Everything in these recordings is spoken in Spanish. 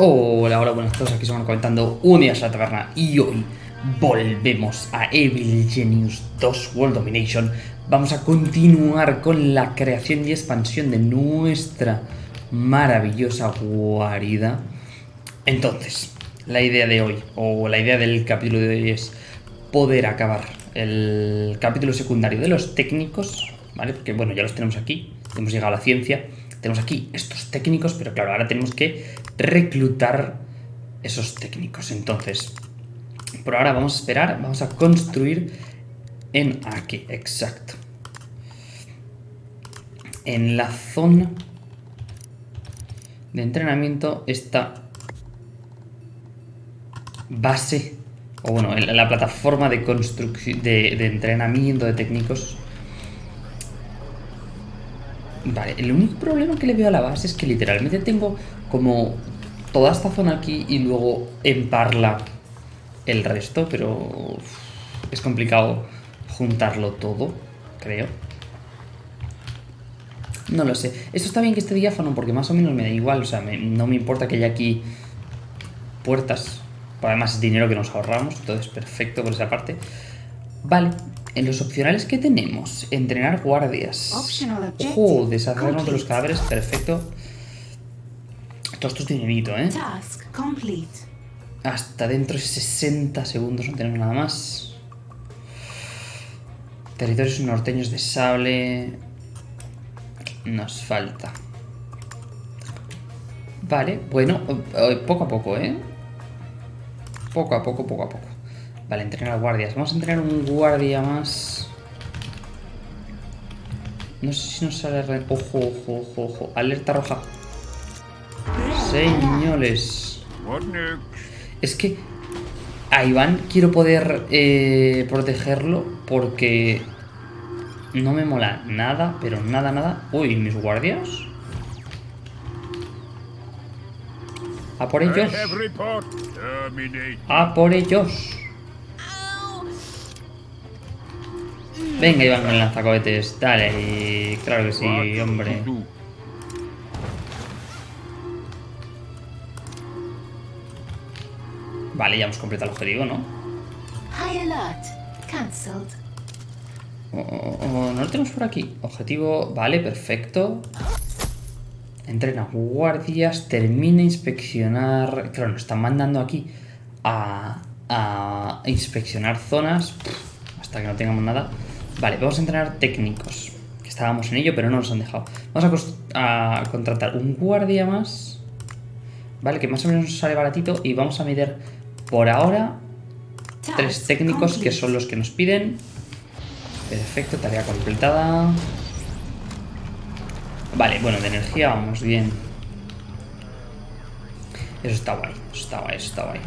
Hola, hola, buenas tardes, aquí estamos comentando un día a la taberna y hoy volvemos a Evil Genius 2 World Domination. Vamos a continuar con la creación y expansión de nuestra maravillosa guarida. Entonces, la idea de hoy, o la idea del capítulo de hoy es poder acabar el capítulo secundario de los técnicos, ¿vale? Porque bueno, ya los tenemos aquí, hemos llegado a la ciencia, tenemos aquí estos técnicos, pero claro, ahora tenemos que reclutar esos técnicos. Entonces, por ahora vamos a esperar, vamos a construir en aquí, exacto. En la zona de entrenamiento esta base, o bueno, en la plataforma de de, de entrenamiento de técnicos Vale, el único problema que le veo a la base es que literalmente tengo como toda esta zona aquí y luego en parla el resto, pero es complicado juntarlo todo, creo. No lo sé. Esto está bien que esté diáfano porque más o menos me da igual, o sea, no me importa que haya aquí puertas. Además es dinero que nos ahorramos, entonces perfecto por esa parte. Vale, en los opcionales que tenemos, entrenar guardias. Ojo, deshacernos de los cadáveres, perfecto. Todo esto es dinerito, ¿eh? Hasta dentro de 60 segundos no tenemos nada más. Territorios norteños de sable. Nos falta. Vale, bueno, eh, poco a poco, ¿eh? Poco a poco, poco a poco. Vale, entrenar guardias. Vamos a entrenar un guardia más. No sé si nos sale... Ojo, ojo, ojo, ojo. Alerta roja. Señores. Es que a Iván quiero poder eh, protegerlo porque no me mola nada, pero nada, nada. Uy, mis guardias. A por ellos. A por ellos. Venga, Iván con el lanzacohetes. Dale, claro que sí, hombre. Vale, ya hemos completado el objetivo, ¿no? Oh, oh, oh, no lo tenemos por aquí. Objetivo, vale, perfecto. Entrena guardias, termina inspeccionar... Claro, nos están mandando aquí a, a inspeccionar zonas. hasta que no tengamos nada. Vale, vamos a entrenar técnicos. Que estábamos en ello, pero no nos han dejado. Vamos a, contratar un guardia más. Vale, que más o menos nos sale baratito. Y vamos a meter por ahora tres técnicos que son los que nos piden. Perfecto, tarea completada. Vale, bueno, de energía vamos bien. Eso está guay, eso está guay, eso está guay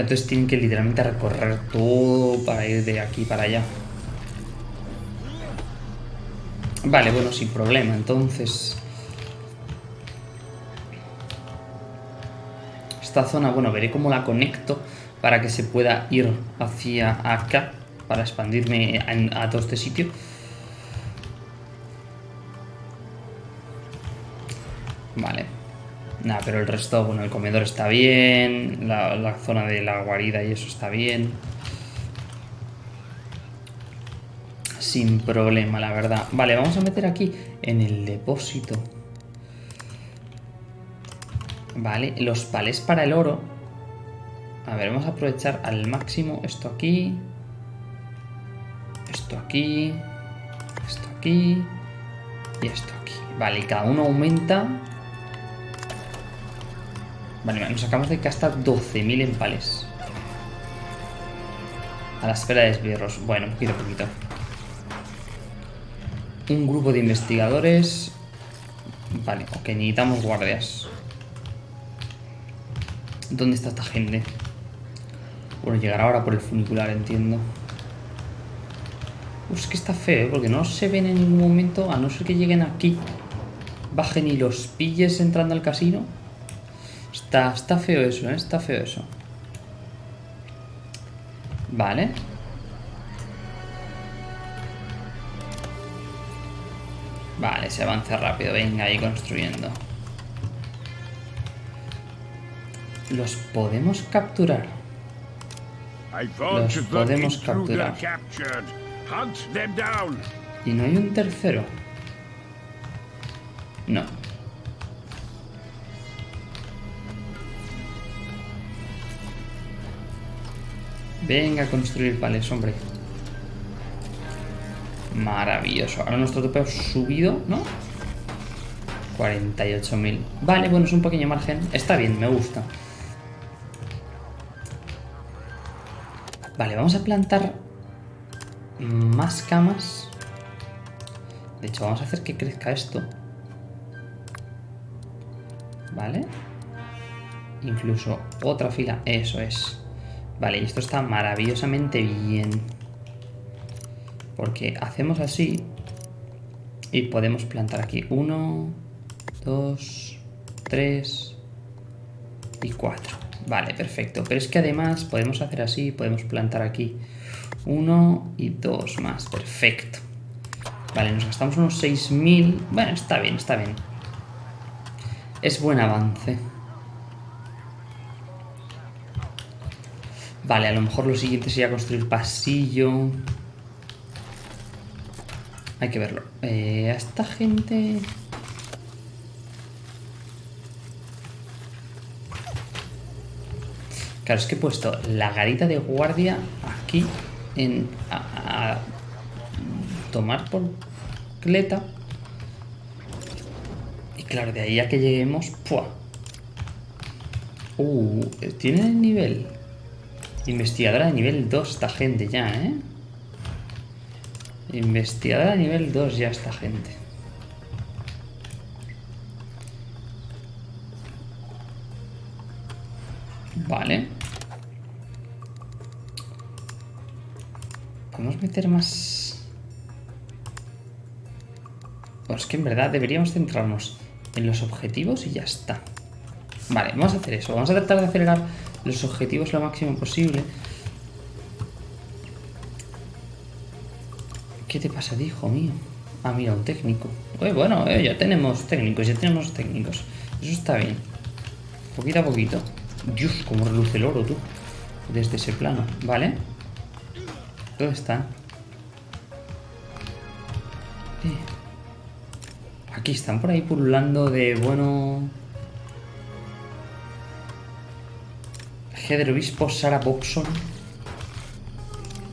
entonces tienen que literalmente recorrer todo para ir de aquí para allá. Vale, bueno, sin problema. Entonces... Esta zona, bueno, veré cómo la conecto para que se pueda ir hacia acá, para expandirme a, todo este sitio. Vale. Nada, pero el resto, bueno, el comedor está bien, la, zona de la guarida y eso está bien. Sin problema, la verdad. Vale, vamos a meter aquí en el depósito. Vale, los palés para el oro. A ver, vamos a aprovechar al máximo esto aquí. Esto aquí. Esto aquí. Y esto aquí. Vale, y cada uno aumenta Vale, nos acabamos de gastar 12.000 empales. A la espera de esbirros. Bueno, poquito poquito. Un grupo de investigadores. Vale, ok, necesitamos guardias. ¿Dónde está esta gente? Bueno, llegará ahora por el funicular, entiendo. Uf, es que está feo, ¿eh? porque no se ven en ningún momento, a no ser que lleguen aquí, bajen y los pilles entrando al casino. Está, feo eso, ¿eh? Está feo eso. Vale. Vale, se avanza rápido. Venga, ahí construyendo. Los podemos capturar. Los podemos capturar. ¿Y no hay un tercero? No. Venga a construir pales, hombre. Maravilloso. Ahora nuestro tope ha subido, ¿no? 48.000. Vale, bueno, es un pequeño margen. Está bien, me gusta. Vale, vamos a plantar más camas. De hecho, vamos a hacer que crezca esto. ¿Vale? Incluso otra fila. Eso es. Vale, y esto está maravillosamente bien. Porque hacemos así y podemos plantar aquí uno, dos, tres y cuatro. Vale, perfecto. Pero es que además podemos hacer así, podemos plantar aquí uno y dos más. Perfecto. Vale, nos gastamos unos 6.000. Bueno, está bien, está bien. Es buen avance. Vale, a lo mejor lo siguiente sería construir pasillo. Hay que verlo. Eh, a esta gente... Claro, es que he puesto la garita de guardia aquí en... A, tomar por cleta. Y claro, de ahí a que lleguemos... ¡pua! Uh, tiene el nivel. Investigadora de nivel 2 esta gente ya, ¿eh? Investigadora de nivel 2 ya esta gente. Vale. Podemos meter más... Pues es que en verdad deberíamos centrarnos en los objetivos y ya está. Vale, vamos a hacer eso. Vamos a tratar de acelerar los objetivos lo máximo posible. ¿Qué te pasa, hijo mío? Ah, mira, un técnico. bueno, eh, ya tenemos técnicos, ya tenemos técnicos. Eso está bien. Poquito a poquito. Dios, cómo reluce el oro, tú. Desde ese plano. Vale. ¿Dónde están? Eh. Aquí están por ahí pululando de bueno... Heather Obispo, Sarah Bobson.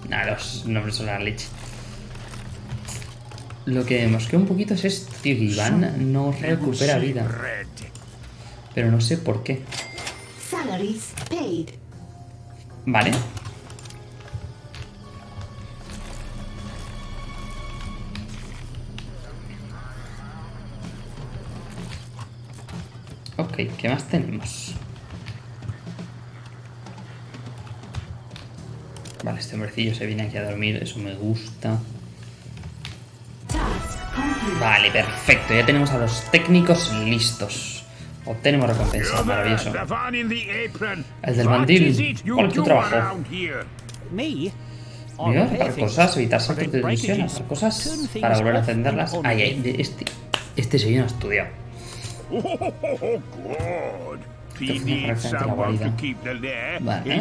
Nah, los nombres son la leche. Lo que mosquea un poquito es esto, tío, que Iván no recupera vida. Pero no sé por qué. Vale. Ok, ¿qué más tenemos? Vale, este hombrecillo se viene aquí a dormir, eso me gusta. Vale, perfecto, ya tenemos a los técnicos listos. Obtenemos recompensa, maravilloso. El del mandil. ¿Cuál tu trabajo? Mira, para cosas, evitar saltos de misión, hacer cosas para volver a encenderlas. Ay, ay, este, este señor ha estudiado. Vale.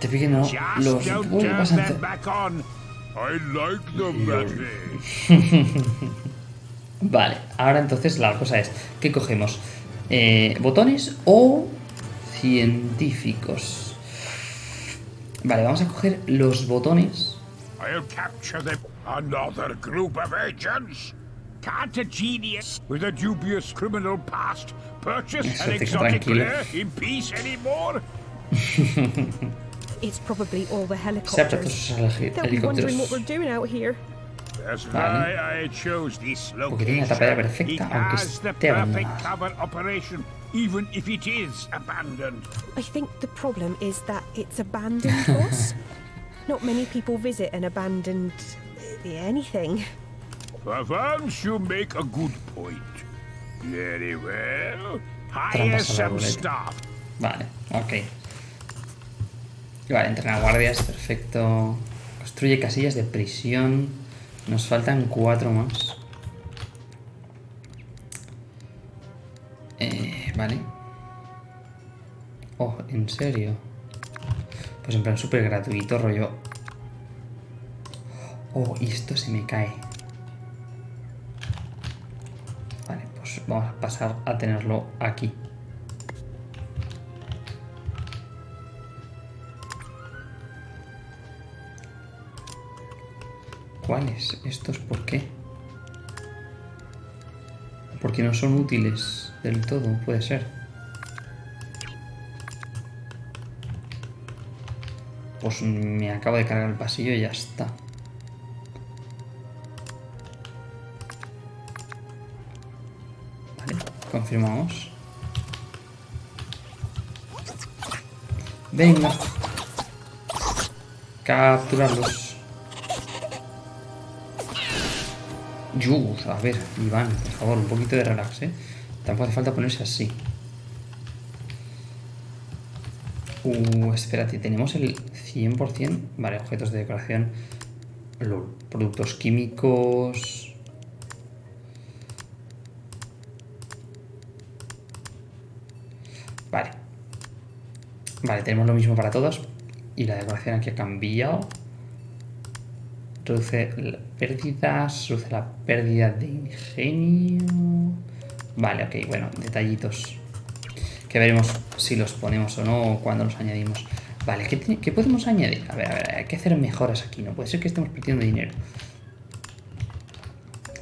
Te fijas, no, los pasan... vale, ahora entonces la cosa es, ¿qué cogemos? Eh, ¿Botones o científicos? Vale, vamos a coger los botones. Another group of agents? Can't a genius with a dubious criminal past purchase an exotic rare in peace anymore? it's probably all the helicopters. They'll be wondering what we're doing out here. That's why I chose this location. Perfecta, it has the perfect cover operation, even if it is abandoned. I think the problem is that it's abandoned, boss. Not many people visit an abandoned eh, anything. Perhaps you make a good point. Very well. Hire some staff. Vale, ok. Vale, entrenar guardias, perfecto. Construye casillas de prisión. Nos faltan cuatro más. Vale. Oh, ¿en serio? Pues en plan súper gratuito, rollo. Oh, y esto se me cae. Vamos a pasar a tenerlo aquí. ¿Cuáles? ¿Estos por qué? Porque no son útiles del todo, puede ser. Pues me acabo de cargar el pasillo y ya está. Confirmamos. Venga. Capturarlos. a ver, Iván, por favor, un poquito de relax, ¿eh? Tampoco hace falta ponerse así. Uh, espérate, tenemos el 100%... Vale, objetos de decoración. productos químicos... Vale, tenemos lo mismo para todos. Y la decoración aquí ha cambiado reduce pérdidas, reduce la pérdida de ingenio. Vale, ok, bueno, detallitos. Que veremos si los ponemos o no o cuando los añadimos. Vale, ¿qué, podemos añadir? A ver, a ver, hay que hacer mejoras aquí. No puede ser que estemos perdiendo dinero.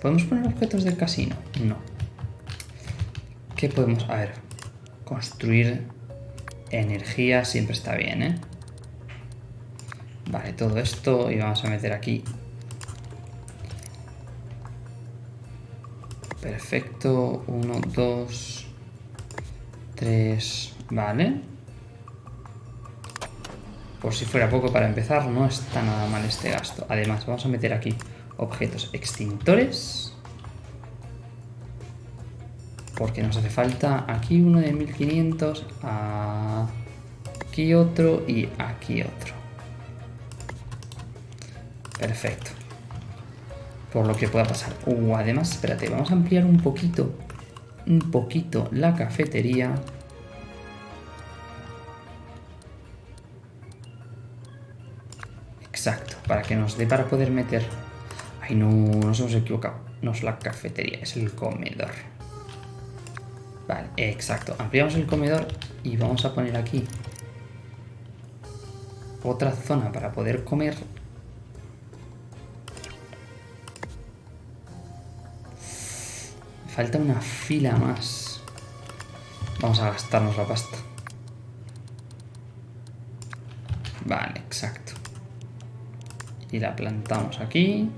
¿Podemos poner objetos del casino? No. ¿Qué podemos...? A ver, construir energía siempre está bien, ¿eh? Vale, todo esto y vamos a meter aquí. Perfecto. Uno, dos, tres. Vale. Por si fuera poco para empezar, no está nada mal este gasto. Además, vamos a meter aquí objetos extintores. Porque nos hace falta aquí uno de 1500, aquí otro y aquí otro. Perfecto. Por lo que pueda pasar. Uh, además, espérate, vamos a ampliar un poquito, un poquito la cafetería. Exacto, para que nos dé para poder meter... Ay, no, nos hemos equivocado. No es la cafetería, es el comedor. Vale, exacto. Ampliamos el comedor y vamos a poner aquí otra zona para poder comer Falta una fila más. Vamos a gastarnos la pasta. Vale, exacto. Y la plantamos aquí.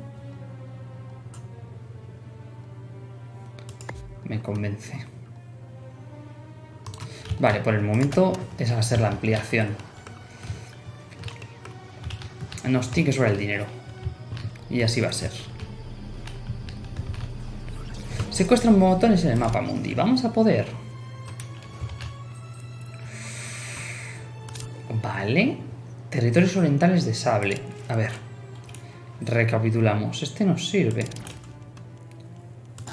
Me convence. Vale, por el momento esa va a ser la ampliación. Nos tiene que sobrar el dinero. Y así va a ser. Secuestran botones en el mapa mundi. Vamos a poder. Vale. Territorios orientales de sable. A ver. Recapitulamos. Este nos sirve.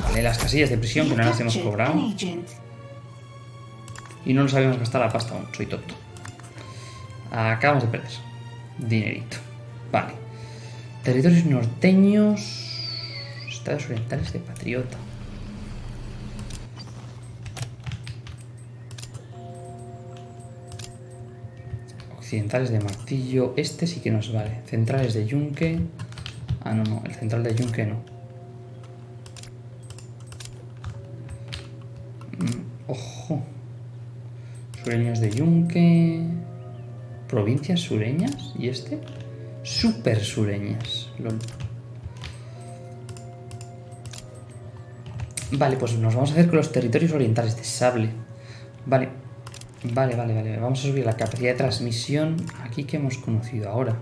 Vale, las casillas de prisión que no las hemos cobrado. Y no nos habíamos gastado la pasta aún. Soy tonto. Acabamos de perder. Dinerito. Vale. Territorios norteños. Estados orientales de patriota. Occidentales de martillo. Este sí que nos vale. Centrales de yunque. Ah, no, no. El central de yunque no. Mm, ojo. Sureños de yunque. Provincias sureñas. ¿Y este? Super sureñas. Vale, pues nos vamos a hacer con los territorios orientales de sable. Vale. Vale, vale, vale. Vamos a subir la capacidad de transmisión aquí que hemos conocido ahora.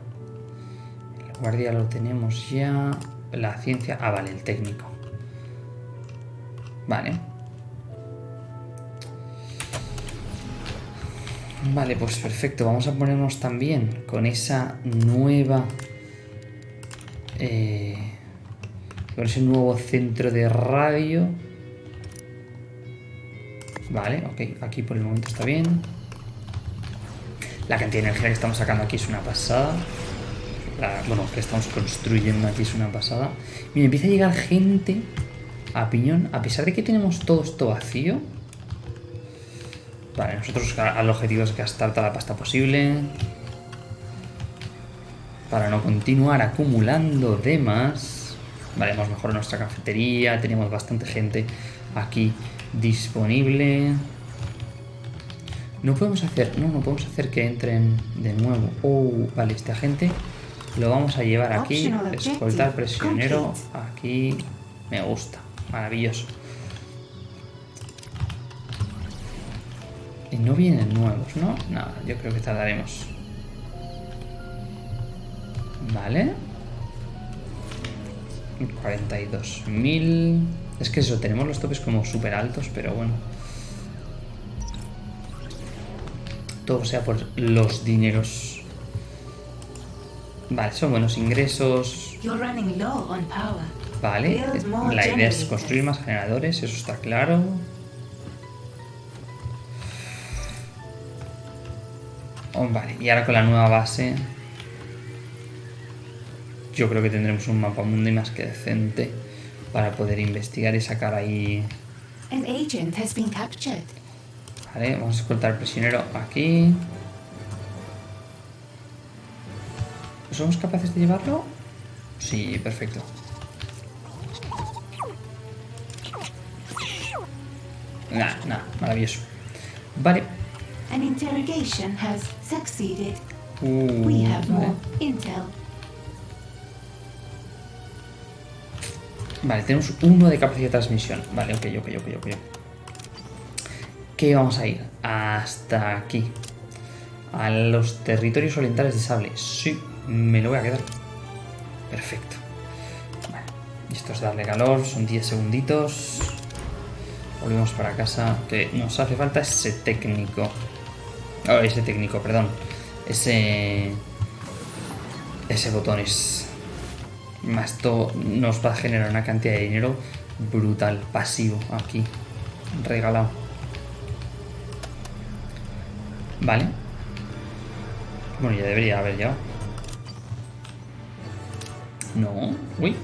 El guardia lo tenemos ya. La ciencia... Ah, vale, el técnico. Vale. Vale, pues perfecto. Vamos a ponernos también con esa nueva... Eh, con ese nuevo centro de radio Vale, ok, aquí por el momento está bien. La cantidad de energía que estamos sacando aquí es una pasada. bueno, que estamos construyendo aquí es una pasada. Mira, empieza a llegar gente a piñón, a pesar de que tenemos todo esto vacío. Vale, nosotros el objetivo es gastar toda la pasta posible. Para no continuar acumulando de más. Vale, hemos mejorado nuestra cafetería, tenemos bastante gente aquí disponible. No podemos hacer, no, no podemos hacer que entren de nuevo. Oh, vale, este agente lo vamos a llevar aquí. Escoltar prisionero aquí. Me gusta, maravilloso. Y no vienen nuevos, ¿no? No, yo creo que tardaremos. Vale. 42.000... Es que eso, tenemos los topes como súper altos, pero bueno. Todo sea por los dineros. Vale, son buenos ingresos. Vale, la idea es construir más generadores, eso está claro. Oh, vale, y ahora con la nueva base yo creo que tendremos un mapa mundo más que decente para poder investigar y sacar ahí... Vale, vamos a escoltar al prisionero aquí. ¿Somos capaces de llevarlo? Sí, perfecto. Nah, nah, maravilloso. Vale. An interrogation has succeeded. Uh, We have more intel. Vale, tenemos uno de capacidad de transmisión. Vale, ok, ok, ok, ok. ¿Qué vamos a ir? Hasta aquí. A los territorios orientales de sable. Sí, me lo voy a quedar. Perfecto. Vale. Esto es darle calor, son 10 segunditos. Volvemos para casa. Que nos hace falta ese técnico. Oh, ese técnico, perdón. Ese... Ese botones. Esto nos va a generar una cantidad de dinero brutal, pasivo, aquí, regalado. Vale. Bueno, ya debería haber ya. No. Uy.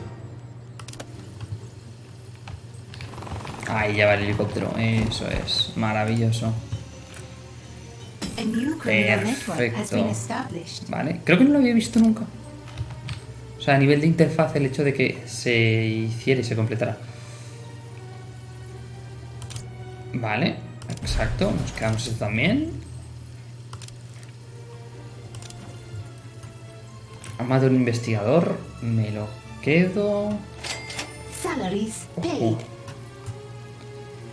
Ahí ya va el helicóptero. Eso es. Maravilloso. Perfecto. Vale. Creo que no lo había visto nunca. O sea, a nivel de interfaz, el hecho de que se hiciera y se completara. Vale, exacto. Nos quedamos esto también. Amado un investigador. Me lo quedo.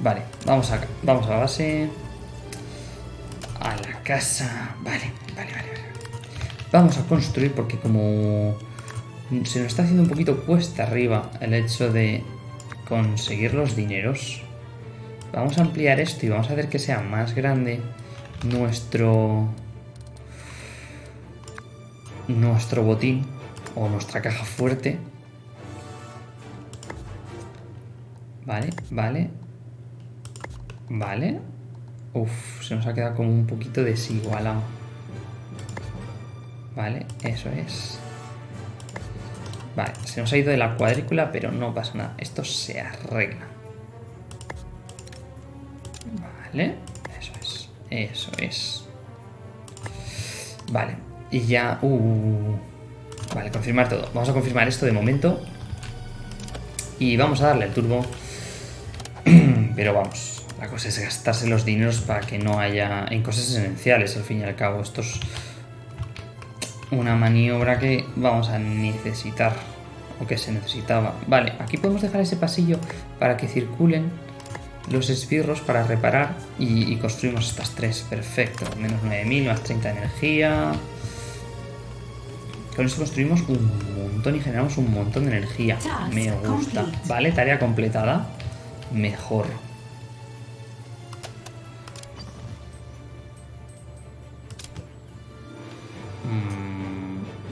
Vale, vamos a, vamos a la base. A la casa. Vale, vale, vale, vale. Vamos a construir porque como se nos está haciendo un poquito cuesta arriba el hecho de conseguir los dineros. Vamos a ampliar esto y vamos a hacer que sea más grande nuestro nuestro botín o nuestra caja fuerte. Vale, vale. Vale. Uf, se nos ha quedado como un poquito desigualado. Vale, eso es. Vale, se nos ha ido de la cuadrícula, pero no pasa nada. Esto se arregla. Vale, eso es. Eso es. Vale, y ya... Uh, vale, confirmar todo. Vamos a confirmar esto de momento. Y vamos a darle el turbo. Pero vamos, la cosa es gastarse los dineros para que no haya... En cosas esenciales, al fin y al cabo. Esto es una maniobra que vamos a necesitar o que se necesitaba. Vale, aquí podemos dejar ese pasillo para que circulen los esbirros para reparar y, construimos estas tres. Perfecto, menos 9000, más 30 de energía. Con esto construimos un montón y generamos un montón de energía. Me gusta. Vale, tarea completada. Mejor.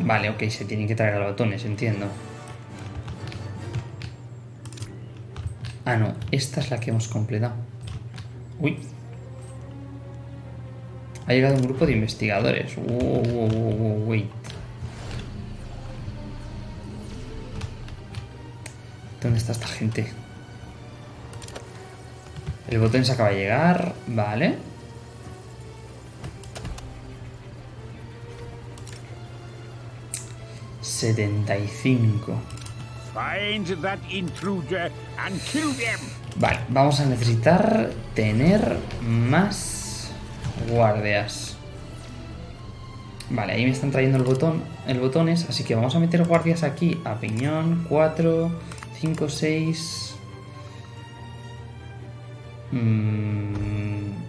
Vale, ok, se tienen que traer a botones, entiendo. Ah, no, esta es la que hemos completado. Uy. Ha llegado un grupo de investigadores. wait. ¿Dónde está esta gente? El botón se acaba de llegar. Vale. ...75... Vale, vamos a necesitar tener más guardias. Vale, ahí me están trayendo el botón, el botones, así que vamos a meter guardias aquí a piñón, 4, 5, 6...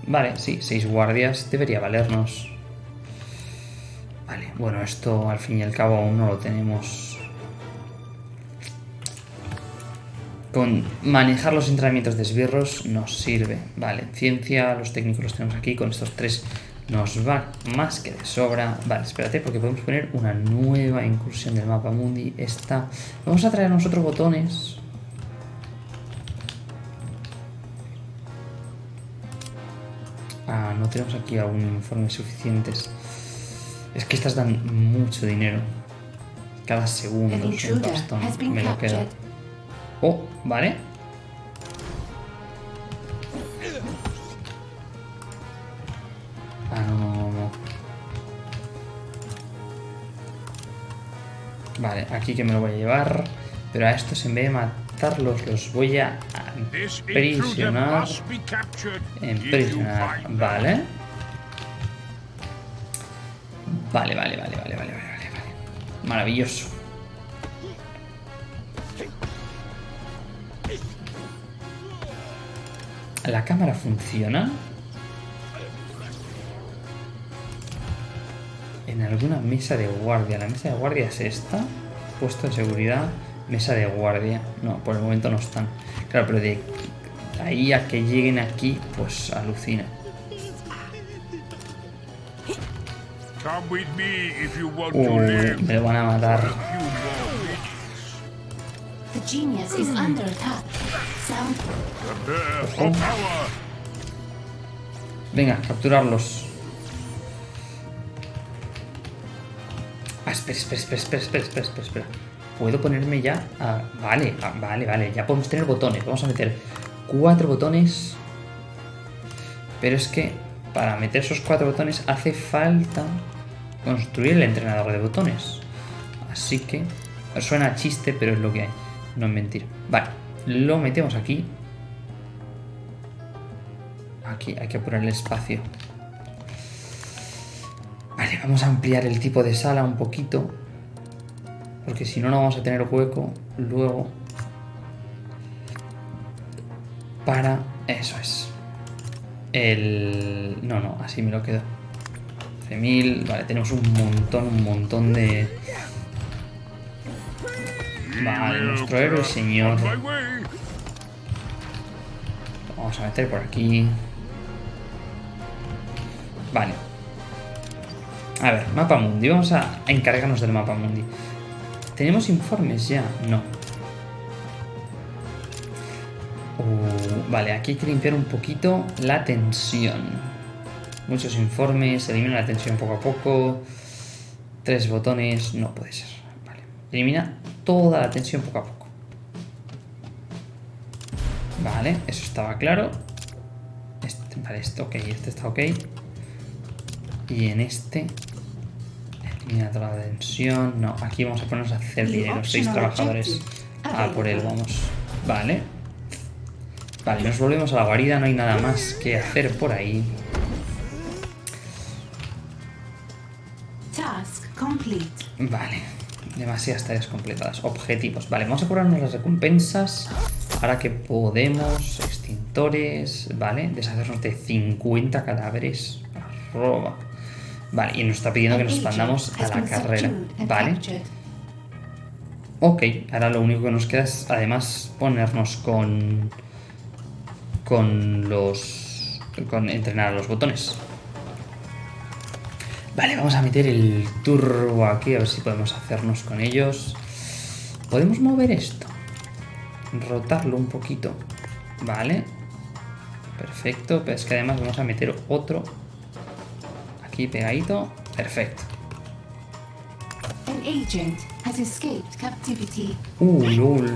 vale, sí, 6 guardias debería valernos. Bueno, esto al fin y al cabo aún no lo tenemos con manejar los entrenamientos de esbirros nos sirve. Vale, ciencia, los técnicos los tenemos aquí, con estos tres nos va más que de sobra. Vale, espérate, porque podemos poner una nueva incursión del mapa mundi. Esta. Vamos a traer nosotros botones. Ah, no tenemos aquí aún informes suficientes. Es que estas dan mucho dinero. Cada segundo Me lo queda. Oh, vale. Ah, no, no, Vale, aquí que me lo voy a llevar. Pero a estos en vez de matarlos los voy a prisionar. Emprisionar. Vale. Vale, vale, vale, vale, vale, vale, vale. Maravilloso. ¿La cámara funciona? En alguna mesa de guardia. ¿La mesa de guardia es esta? Puesto de seguridad, mesa de guardia. No, por el momento no están. Claro, pero de ahí a que lleguen aquí, pues alucina. Uh, me van a matar. Venga, capturarlos. Ah, espera, espera, espera, espera, espera, espera, espera, ¿Puedo ponerme ya a... Vale, vale, vale. Ya podemos tener botones. Vamos a meter cuatro botones. Pero es que para meter esos cuatro botones hace falta construir el entrenador de botones. Así que... Suena chiste, pero es lo que hay. No es mentira. Vale, lo metemos aquí. Aquí hay que apurar el espacio. Vale, vamos a ampliar el tipo de sala un poquito. Porque si no, no vamos a tener hueco luego para... Eso es. El... No, no, así me lo quedo. 13.000... Vale, tenemos un montón, un montón de... Vale, nuestro héroe señor. Vamos a meter por aquí. Vale. A ver, mapa mundi. Vamos a encargarnos del mapa mundi. ¿Tenemos informes ya? No. Uh, vale, aquí hay que limpiar un poquito la tensión. Muchos informes, elimina la tensión poco a poco. Tres botones, no puede ser. Vale, elimina toda la tensión poco a poco. Vale, eso estaba claro. Este, vale, esto ok, este está ok. Y en este... Elimina toda la tensión. No, aquí vamos a ponernos a hacer dinero. Seis trabajadores. Ah, por él vamos. Vale. Vale, nos volvemos a la guarida. No hay nada más que hacer por ahí. Vale. Demasiadas tareas completadas. Objetivos. Vale, vamos a curarnos las recompensas. Ahora que podemos. Extintores. Vale, deshacernos de 50 cadáveres. Arroba. Vale, y nos está pidiendo que nos expandamos a la carrera. Vale. Ok, ahora lo único que nos queda es además ponernos con... Con los... Con entrenar los botones. Vale, vamos a meter el turbo aquí, a ver si podemos hacernos con ellos. ¿Podemos mover esto? Rotarlo un poquito. Vale. Perfecto, pero es que además vamos a meter otro aquí pegadito. Perfecto. Uh, lol.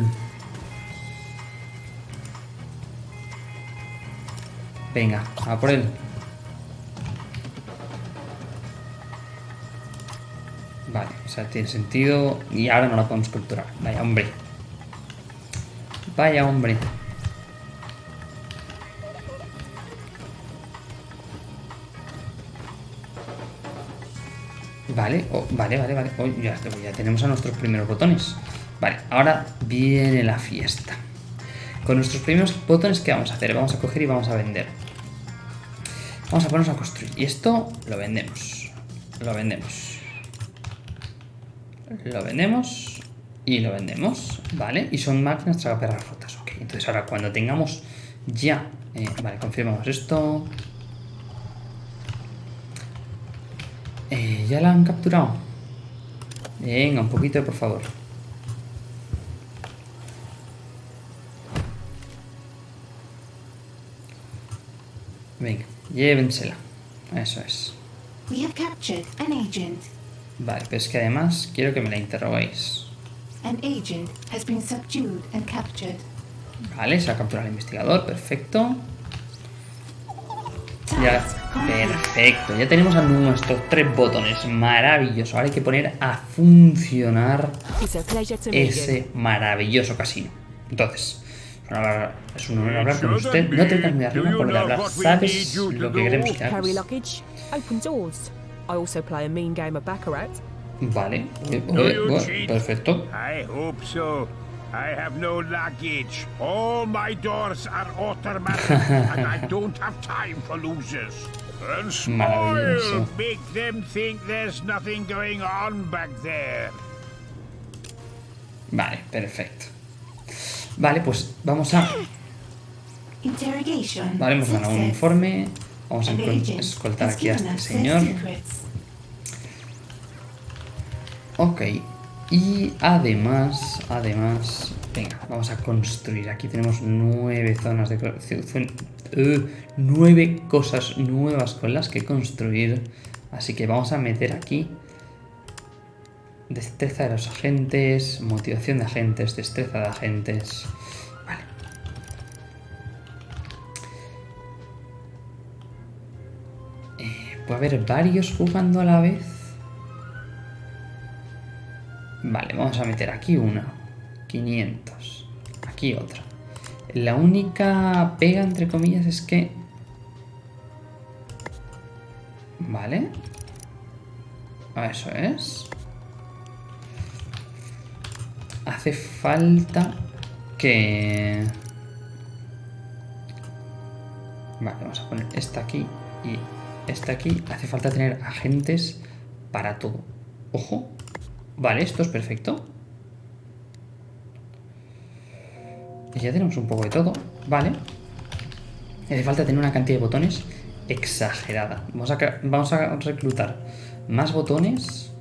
Venga, a por él. Vale, o sea, tiene sentido. Y ahora no la podemos capturar. Vaya hombre. Vaya hombre. Vale, oh, vale, vale, vale. Oh, ya, ya tenemos a nuestros primeros botones. Vale, ahora viene la fiesta. Con nuestros primeros botones, ¿qué vamos a hacer? Vamos a coger y vamos a vender. Vamos a ponernos a construir. Y esto lo vendemos. Lo vendemos. Lo vendemos. Y lo vendemos. Vale. Y son máquinas tragaperras rotas. Ok. Entonces ahora cuando tengamos ya... eh, vale, confirmamos esto. Eh, ya la han capturado. Venga, un poquito, por favor. Venga, llévensela. Eso es. Vale, pero es que además quiero que me la interroguéis. An agent has been subdued and captured. Vale, se ha capturado al investigador, perfecto. Ya, perfecto. Ya tenemos a nuestros tres botones. Maravilloso. Ahora hay que poner a funcionar ese maravilloso casino. Entonces, es un honor- hablar con usted. No te cambies de arriba por lo de hablar. ¿Sabes lo que queremos que hagas? I also play a mean game of Baccarat. Vale, eh, Do eh, you bueno, cheat? perfecto. I hope so. I have no luggage. All my doors are automatic, and I don't have time for losers. And Maravilloso. smile, make them think there's nothing going on back there. Vale, perfecto. Vale, pues vamos a... Interrogation. Vale, hemos ganado un informe. Vamos a escoltar aquí a este señor. Ok. Y además, además... Venga, vamos a construir. Aquí tenemos nueve zonas de... eh, nueve cosas nuevas con las que construir. Así que vamos a meter aquí... Destreza de los agentes, motivación de agentes, destreza de agentes... ¿Puede haber varios jugando a la vez? Vale, vamos a meter aquí una. 500. Aquí otra. La única pega, entre comillas, es que... Vale. Eso es. Hace falta que... Vale, vamos a poner esta aquí y esta aquí. Hace falta tener agentes para todo. Ojo. Vale, esto es perfecto. Y ya tenemos un poco de todo. Vale. Hace falta tener una cantidad de botones exagerada. Vamos a, vamos a reclutar más botones.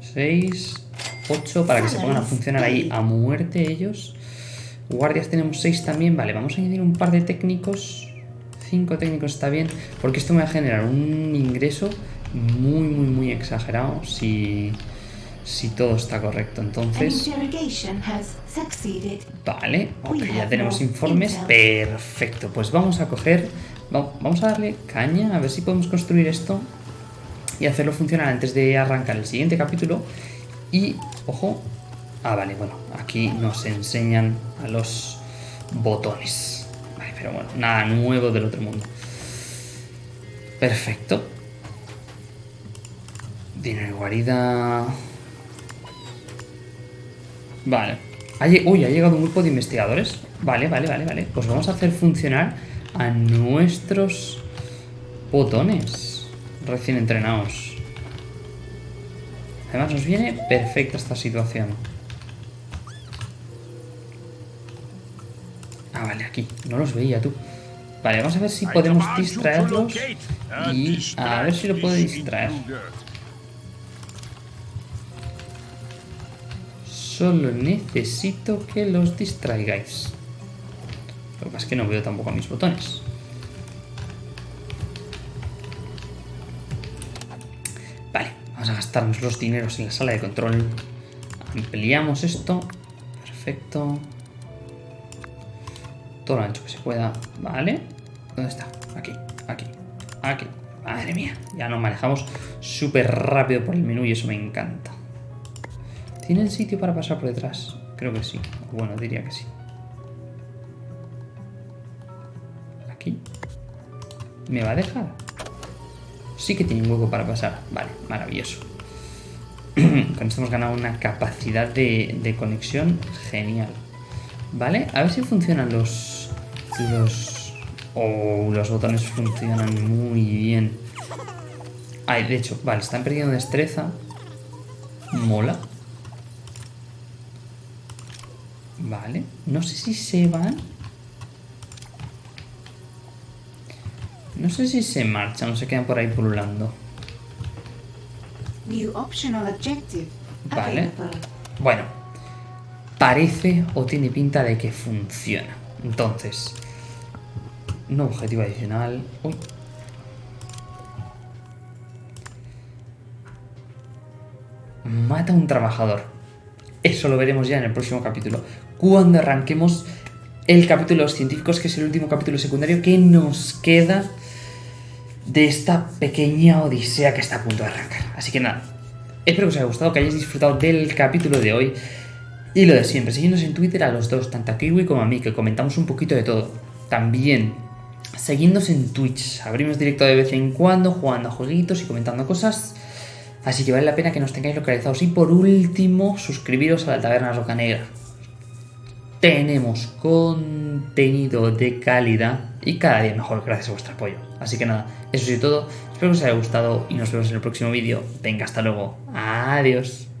6, 8 para que se pongan a funcionar ahí a muerte ellos. Guardias tenemos 6 también. Vale, vamos a añadir un par de técnicos. 5 técnicos está bien. Porque esto me va a generar un ingreso muy, muy, muy exagerado si, si todo está correcto. Entonces... Vale, ok, We ya tenemos informes. Perfecto, pues vamos a coger, va- vamos a darle caña, a ver si podemos construir esto y hacerlo funcionar antes de arrancar el siguiente capítulo. Y, ojo, ah, vale, bueno, aquí nos enseñan a los botones. Pero bueno, nada nuevo del otro mundo. Perfecto. Dinero guarida. Vale. Uy, ha llegado un grupo de investigadores. Vale, vale, vale, vale. Pues vamos a hacer funcionar a nuestros botones recién entrenados. Además nos viene perfecta esta situación. Aquí, no los veía tú. Vale, vamos a ver si podemos distraerlos y a ver si lo puedo distraer. Solo necesito que los distraigáis. Lo que pasa es que no veo tampoco a mis botones. Vale, vamos a gastarnos los dineros en la sala de control. Ampliamos esto. Perfecto. Todo lo ancho que se pueda. Vale. ¿Dónde está? Aquí, aquí, aquí. Madre mía, ya nos manejamos súper rápido por el menú y eso me encanta. ¿Tiene el sitio para pasar por detrás? Creo que sí. Bueno, diría que sí. Aquí. ¿Me va a dejar? Sí que tiene un hueco para pasar. Vale, maravilloso. Con esto hemos ganado una capacidad de, de conexión genial. ¿Vale? A ver si funcionan los... Los Oh, los botones funcionan muy bien. Ay, de hecho, vale, están perdiendo destreza. Mola. Vale. No sé si se van. No sé si se marchan o se quedan por ahí pululando. Vale. Bueno. Parece o tiene pinta de que funciona. Entonces, no objetivo adicional. Uy. Mata a un trabajador. Eso lo veremos ya en el próximo capítulo. Cuando arranquemos el capítulo de los científicos, que es el último capítulo secundario que nos queda de esta pequeña odisea que está a punto de arrancar. Así que nada, espero que os haya gustado, que hayáis disfrutado del capítulo de hoy. Y lo de siempre, seguidnos en Twitter a los dos, tanto a Kiwi como a mí, que comentamos un poquito de todo. También Seguidnos en Twitch, abrimos directo de vez en cuando, jugando a jueguitos y comentando cosas. Así que vale la pena que nos tengáis localizados. Y por último, suscribiros a la Taberna Roca Negra. Tenemos contenido de calidad y cada día mejor gracias a vuestro apoyo. Así que nada, eso es todo. Espero que os haya gustado y nos vemos en el próximo vídeo. Venga, hasta luego. Adiós.